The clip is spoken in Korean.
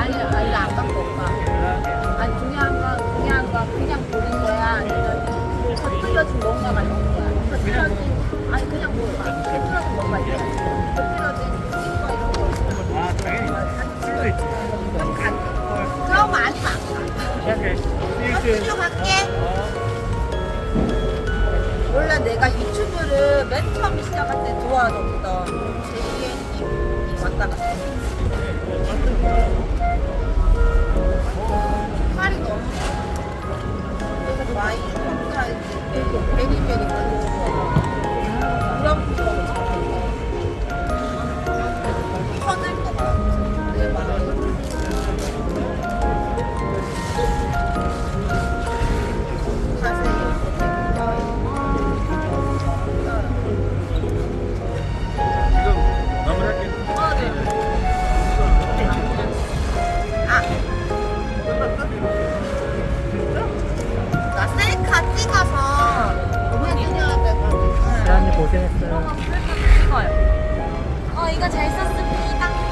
아니 아니 나안 갖고 올까? 아니 중요한 건 중요한 건 그냥 보는 거야? 아니면 겉들여진 뭔가가 있는 거야? 겉들여진 아니 그냥 겉들여진 뭔가 있는 거야 겉들여진 이거 이런 거 아. 당연히. 술도 있지. 좀 가. 그럼 많이 막 오케이 학교 갈게. 원래 내가 유튜브를 맨 처음 시작할 때 좋아하던 제이엔님 왔다 갔다 그래서 마이 컴사이즈 베리베리 대한님 고생했어요 어, 이거 잘 썼습니다.